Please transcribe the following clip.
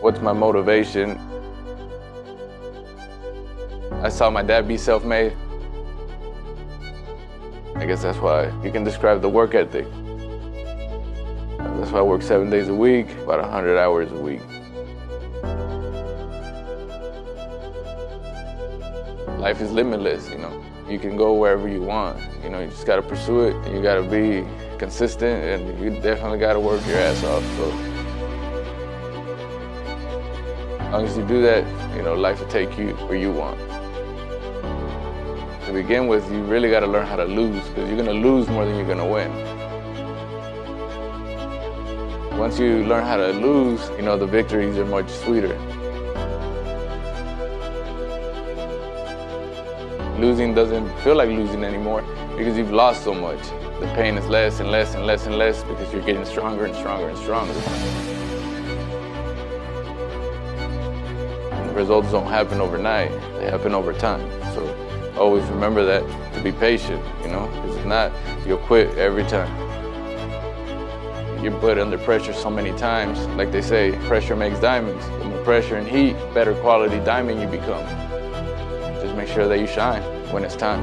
What's my motivation? I saw my dad be self-made. I guess that's why you can describe the work ethic. That's why I work seven days a week, about 100 hours a week. Life is limitless, you know. You can go wherever you want. You know, you just gotta pursue it. You gotta be consistent and you definitely gotta work your ass off. So long as you do that, you know, life will take you where you want. To begin with, you really gotta learn how to lose because you're gonna lose more than you're gonna win. Once you learn how to lose, you know, the victories are much sweeter. Losing doesn't feel like losing anymore because you've lost so much. The pain is less and less and less and less because you're getting stronger and stronger and stronger. Results don't happen overnight, they happen over time. So always remember that to be patient, you know, because if not, you'll quit every time. You're put under pressure so many times, like they say, pressure makes diamonds. The more pressure and heat, better quality diamond you become. Just make sure that you shine when it's time.